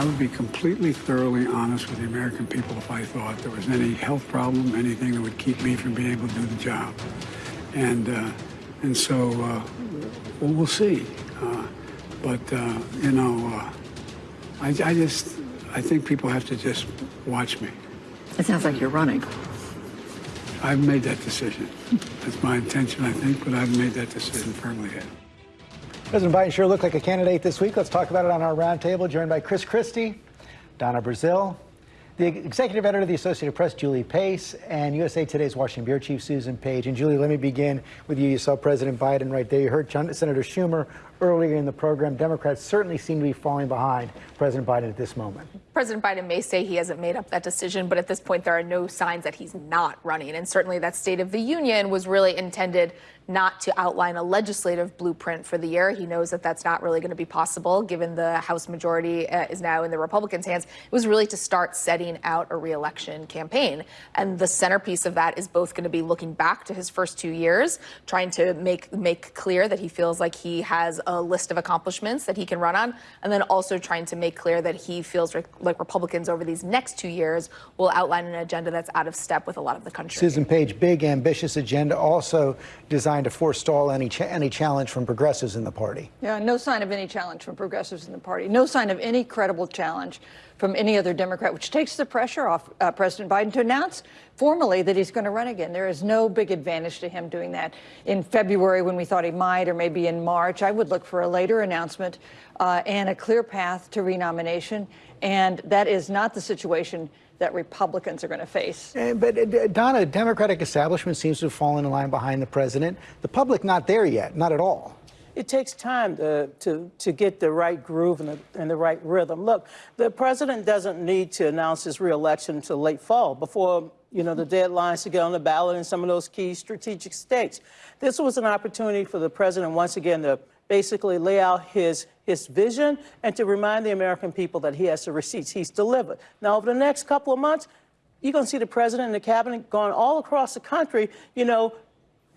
I would be completely, thoroughly honest with the American people if I thought there was any health problem, anything that would keep me from being able to do the job. And uh, and so uh, well, we'll see. Uh, but uh, you know, uh, I, I just I think people have to just watch me. It sounds like you're running. I've made that decision. That's my intention, I think, but I've made that decision firmly yet. President Biden sure looked like a candidate this week. Let's talk about it on our roundtable, joined by Chris Christie, Donna Brazile, the executive editor of the Associated Press, Julie Pace, and USA Today's Washington Bureau Chief, Susan Page. And Julie, let me begin with you. You saw President Biden right there. You heard Senator Schumer earlier in the program. Democrats certainly seem to be falling behind President Biden at this moment. President Biden may say he hasn't made up that decision, but at this point, there are no signs that he's not running. And certainly that State of the Union was really intended not to outline a legislative blueprint for the year. He knows that that's not really going to be possible given the House majority uh, is now in the Republicans' hands. It was really to start setting out a reelection campaign. And the centerpiece of that is both going to be looking back to his first two years, trying to make make clear that he feels like he has a list of accomplishments that he can run on, and then also trying to make clear that he feels like Republicans over these next two years will outline an agenda that's out of step with a lot of the country. Susan Page, big ambitious agenda, also designed to forestall any cha any challenge from progressives in the party. Yeah, no sign of any challenge from progressives in the party. No sign of any credible challenge from any other Democrat, which takes the pressure off uh, President Biden to announce formally that he's going to run again. There is no big advantage to him doing that in February when we thought he might, or maybe in March. I would look for a later announcement uh, and a clear path to renomination. And that is not the situation that Republicans are going to face. Uh, but uh, Donna, Democratic establishment seems to have fallen in line behind the president. The public not there yet, not at all. It takes time to, to, to get the right groove and the, and the right rhythm. Look, the president doesn't need to announce his reelection until late fall before you know, the deadlines to get on the ballot in some of those key strategic states. This was an opportunity for the president once again to basically lay out his, his vision and to remind the American people that he has the receipts he's delivered. Now, over the next couple of months, you're going to see the president and the cabinet going all across the country, you know,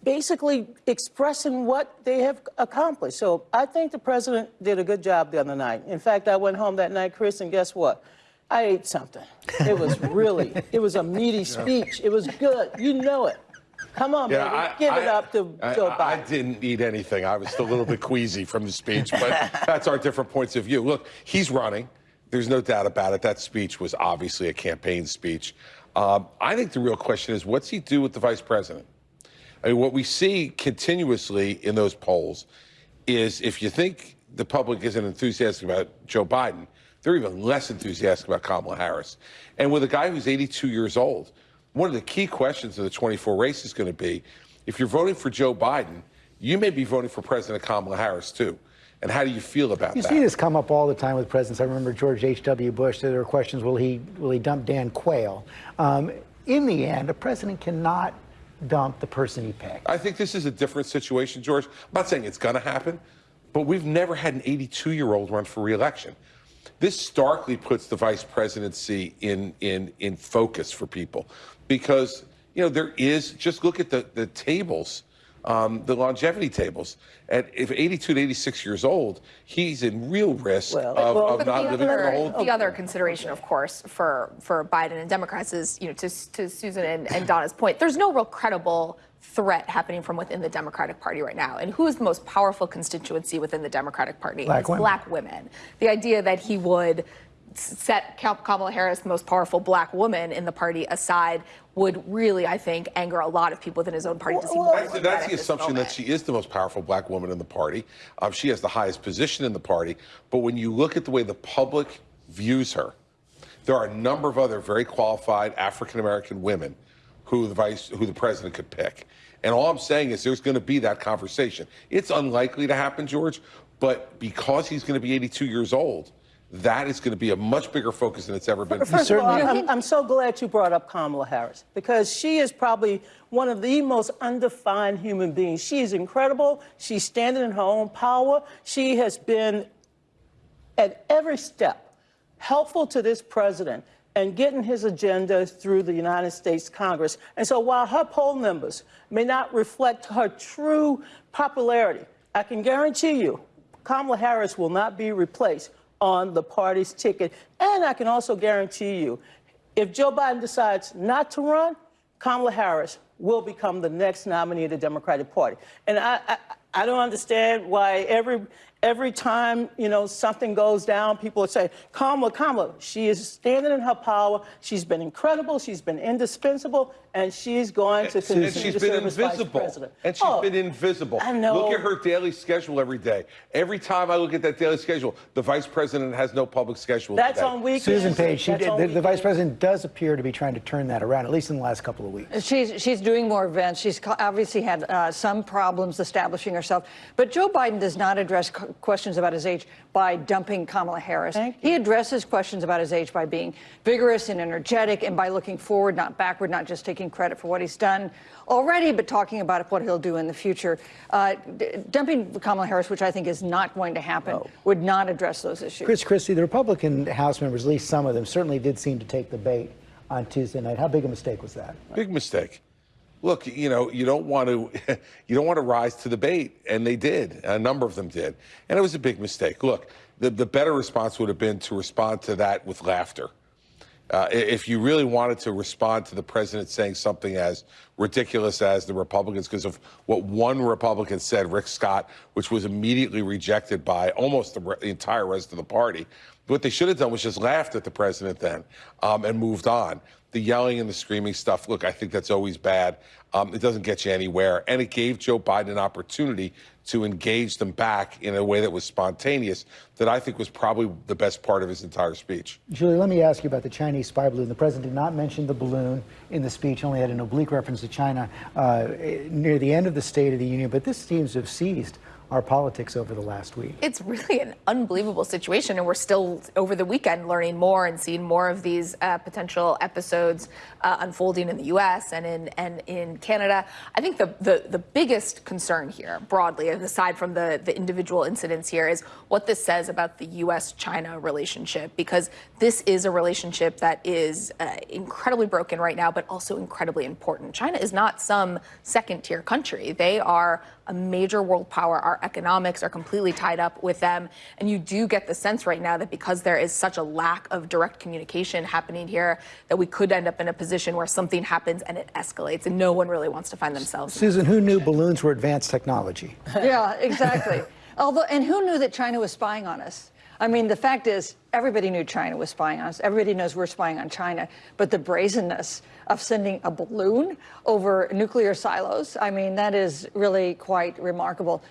basically expressing what they have accomplished. So I think the president did a good job the other night. In fact, I went home that night, Chris, and guess what? I ate something. It was really, it was a meaty speech. It was good. You know it. Come on, yeah, baby. I, Give I, it up to I, Joe Biden. I didn't eat anything. I was still a little bit queasy from the speech, but that's our different points of view. Look, he's running. There's no doubt about it. That speech was obviously a campaign speech. Um, I think the real question is what's he do with the vice president? I mean, what we see continuously in those polls is if you think the public isn't enthusiastic about Joe Biden, they're even less enthusiastic about Kamala Harris. And with a guy who's 82 years old, one of the key questions of the 24 race is going to be if you're voting for Joe Biden, you may be voting for President Kamala Harris too. And how do you feel about you that? You see this come up all the time with presidents. I remember George H.W. Bush. There were questions: Will he will he dump Dan Quayle? Um, in the end, a president cannot dump the person he picked. I think this is a different situation, George. I'm not saying it's going to happen, but we've never had an 82-year-old run for reelection. This starkly puts the vice presidency in in in focus for people because you know there is just look at the the tables. Um, the longevity tables. At if 82 to 86 years old, he's in real risk well, of, well, of not living other, the whole. The other consideration, of course, for for Biden and Democrats is, you know, to, to Susan and, and Donna's point, there's no real credible threat happening from within the Democratic Party right now. And who is the most powerful constituency within the Democratic Party? Black it's women. black women. The idea that he would set Kamala Harris, the most powerful black woman in the party, aside would really, I think, anger a lot of people within his own party to see well, more. That's, that's the assumption that she is the most powerful black woman in the party. Um, she has the highest position in the party. But when you look at the way the public views her, there are a number of other very qualified African American women who the vice, who the president could pick. And all I'm saying is there's going to be that conversation. It's unlikely to happen, George, but because he's going to be 82 years old, that is going to be a much bigger focus than it's ever been. First of all, I'm, I'm, so glad you brought up Kamala Harris because she is probably one of the most undefined human beings. She is incredible. She's standing in her own power. She has been at every step helpful to this president and getting his agenda through the United States Congress. And so while her poll numbers may not reflect her true popularity, I can guarantee you Kamala Harris will not be replaced on the party's ticket. And I can also guarantee you, if Joe Biden decides not to run, Kamala Harris will become the next nominee of the Democratic Party. And I, I, I don't understand why every every time you know something goes down, people say, Kamala, Kamala. She is standing in her power. She's been incredible. She's been indispensable, and she's going to continue And she's to been serve as vice invisible. president. And she's Oh, been invisible. I know. Look at her daily schedule every day. Every time I look at that daily schedule, the vice president has no public schedule. That's today. on weekends. Susan Page, she That's did, the, the vice president does appear to be trying to turn that around, at least in the last couple of weeks. She's, she's doing more events. She's obviously had uh, some problems establishing herself. But Joe Biden does not address co- questions about his age by dumping Kamala Harris. He addresses questions about his age by being vigorous and energetic and by looking forward, not backward, not just taking credit for what he's done already, but talking about what he'll do in the future. Uh, dumping Kamala Harris, which I think is not going to happen, would not address those issues. Chris Christie, the Republican House members, at least some of them, certainly did seem to take the bait on Tuesday night. How big a mistake was that? Big mistake. Look, you know, you don't want to, you don't want to rise to the bait, and they did. A number of them did, and it was a big mistake. Look, the the better response would have been to respond to that with laughter. Uh, if you really wanted to respond to the president saying something as ridiculous as the Republicans, because of what one Republican said, Rick Scott, which was immediately rejected by almost the, re- the entire rest of the party, what they should have done was just laughed at the president then um, and moved on. The yelling and the screaming stuff, look, I think that's always bad. Um, it doesn't get you anywhere. And it gave Joe Biden an opportunity to engage them back in a way that was spontaneous, that I think was probably the best part of his entire speech. Julie, let me ask you about the Chinese spy balloon. The president did not mention the balloon in the speech, only had an oblique reference to China uh, near the end of the State of the Union. But this seems to have seized our politics over the last week. It's really an unbelievable situation, and we're still over the weekend learning more and seeing more of these uh, potential episodes uh, unfolding in the U.S. and in and in Canada. I think the, the the biggest concern here, broadly, aside from the the individual incidents here, is what this says about the U.S.-China relationship, because this is a relationship that is uh, incredibly broken right now, but also incredibly important. China is not some second-tier country; they are a major world power. Our economics are completely tied up with them. And you do get the sense right now that because there is such a lack of direct communication happening here, that we could end up in a position where something happens and it escalates, and no one really wants to find themselves. Susan, who knew balloons were advanced technology? Yeah, exactly. Although, and who knew that China was spying on us? I mean, the fact is, everybody knew China was spying on us. Everybody knows we're spying on China. But the brazenness of sending a balloon over nuclear silos, I mean, that is really quite remarkable.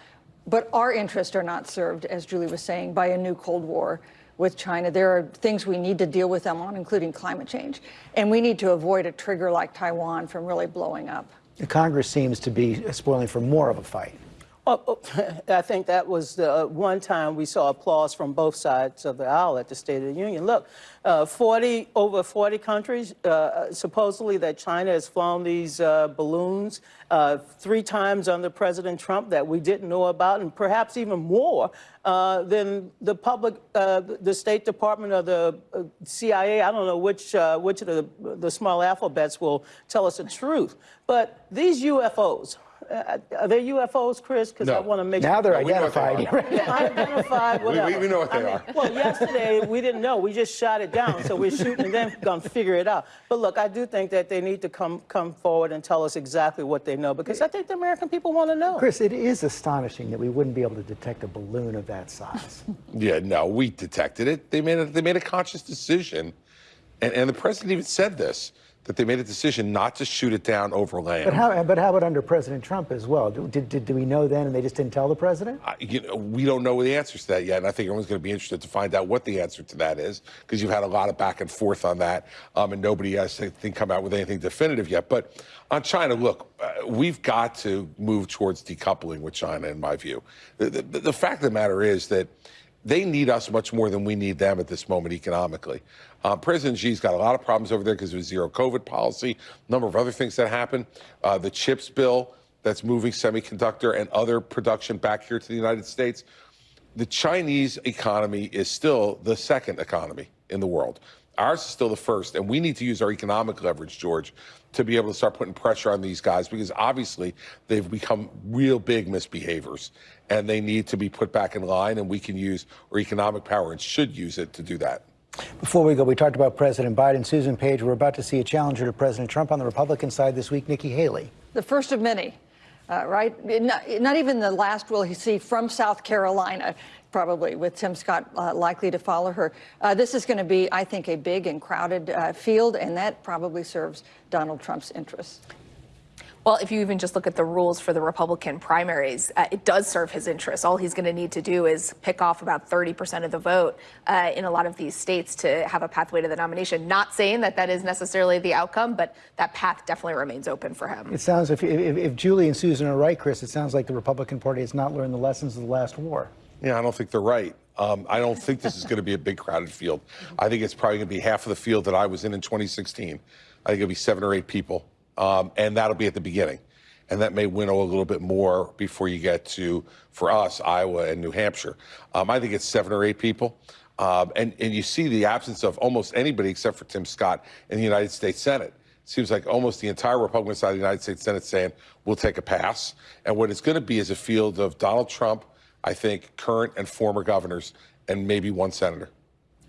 But our interests are not served, as Julie was saying, by a new Cold War with China. There are things we need to deal with them on, including climate change. And we need to avoid a trigger like Taiwan from really blowing up. The Congress seems to be spoiling for more of a fight. Oh, oh, I think that was the one time we saw applause from both sides of the aisle at the State of the Union. Look, uh, 40 over 40 countries uh, supposedly that China has flown these uh, balloons uh, three times under President Trump that we didn't know about, and perhaps even more uh, than the public, uh, the State Department or the uh, CIA. I don't know which uh, which of the the small alphabets will tell us the truth, but these UFOs. Uh, are they UFOs, Chris? Because I No. want to make sure. Now they're No, we know what they identified. are. yeah, unidentified, We- whatever. we know what I they mean, are. Well, yesterday we didn't know. We just shot it down. So we're shooting and then gonna figure it out. But look, I do think that they need to come come forward and tell us exactly what they know because I think the American people want to know. Chris, it is astonishing that we wouldn't be able to detect a balloon of that size. Yeah, no, we detected it. They made a, they made a conscious decision, and, and the president even said this that they made a decision not to shoot it down over land. But how, but how about under President Trump as well? Did, did, did we know then and they just didn't tell the president? I- you know, we don't know the answers to that yet, and I think everyone's going to be interested to find out what the answer to that is because you've had a lot of back and forth on that, um, and nobody has I think come out with anything definitive yet. But on China, look, uh, we've got to move towards decoupling with China, in my view. The, the, the fact of the matter is that they need us much more than we need them at this moment economically. Uh, President Xi's got a lot of problems over there because of his zero COVID policy, a number of other things that happened. Uh, the CHIPS bill that's moving semiconductor and other production back here to the United States. The Chinese economy is still the second economy in the world. Ours is still the first, and we need to use our economic leverage, George, to be able to start putting pressure on these guys because obviously they've become real big misbehaviors and they need to be put back in line. And we can use our economic power and should use it to do that. Before we go, we talked about President Biden. Susan Page, we're about to see a challenger to President Trump on the Republican side this week, Nikki Haley. The first of many, uh, right? Not, not even the last we'll he see from South Carolina, probably, with Tim Scott uh, likely to follow her. Uh, this is going to be, I think, a big and crowded uh, field, and that probably serves Donald Trump's interests. Well, if you even just look at the rules for the Republican primaries, uh, it does serve his interests. All he's going to need to do is pick off about 30% of the vote uh, in a lot of these states to have a pathway to the nomination. Not saying that that is necessarily the outcome, but that path definitely remains open for him. It sounds, if, if, if Julie and Susan are right, Chris, it sounds like the Republican Party has not learned the lessons of the last war. Yeah, I don't think they're right. Um, I don't think this is going to be a big crowded field. I think it's probably going to be half of the field that I was in in 2016. I think it'll be seven or eight people, um, and that'll be at the beginning. And that may winnow a little bit more before you get to, for us, Iowa and New Hampshire. Um, I think it's seven or eight people. Um, and, and you see the absence of almost anybody except for Tim Scott in the United States Senate. Seems like almost the entire Republican side of the United States Senate saying, we'll take a pass. And what it's going to be is a field of Donald Trump, I think, current and former governors, and maybe one senator.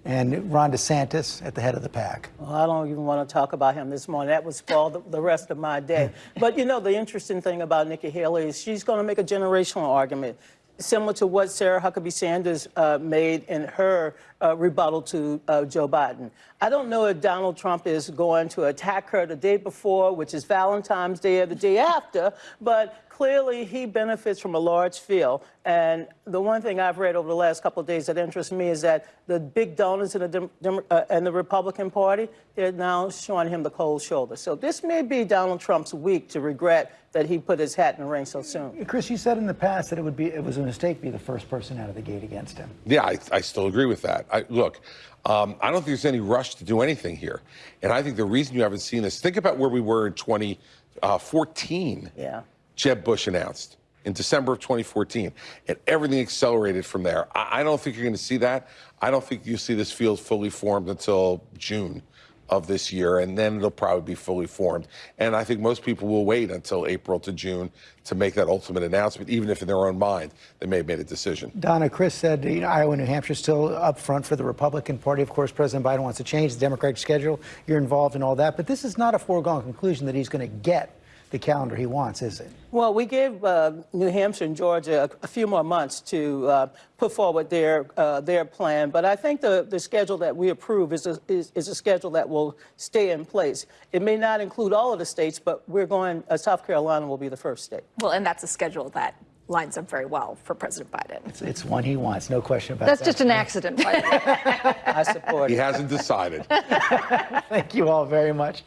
And Ron DeSantis at the head of the pack. Well, I don't even want to talk about him this morning. That was for the, the rest of my day. but you know, the interesting thing about Nikki Haley is she's going to make a generational argument, similar to what Sarah Huckabee Sanders uh, made in her uh, rebuttal to uh, Joe Biden. I don't know if Donald Trump is going to attack her the day before, which is Valentine's Day, or the day after, but clearly he benefits from a large field. And the one thing I've read over the last couple of days that interests me is that the big donors in the, Dem Dem uh, in the Republican Party, they're now showing him the cold shoulder. So this may be Donald Trump's week to regret that he put his hat in the ring so soon. Chris, you said in the past that it would be it was a mistake to be the first person out of the gate against him. Yeah, I, I still agree with that. I, look, um, I don't think there's any rush to do anything here. And I think the reason you haven't seen this, think about where we were in 2014. Yeah. Jeb Bush announced in December of 2014, and everything accelerated from there. I, I don't think you're going to see that. I don't think you'll see this field fully formed until June of this year, and then it'll probably be fully formed. And I think most people will wait until April to June to make that ultimate announcement, even if in their own mind they may have made a decision. Donna, Chris said you know, Iowa and New Hampshire still up front for the Republican Party. Of course, President Biden wants to change the Democratic schedule. You're involved in all that, but this is not a foregone conclusion that he's going to get the calendar he wants, is it? Well, we gave uh, New Hampshire and Georgia a, a few more months to uh, put forward their uh, their plan, but I think the, the schedule that we approve is a, is, is, a schedule that will stay in place. It may not include all of the states, but we're going, uh, South Carolina will be the first state. Well, and that's a schedule that lines up very well for President Biden. It's, it's one he wants, no question about That's that. That's just an accident, by the way. I support He it. hasn't decided. Thank you all very much.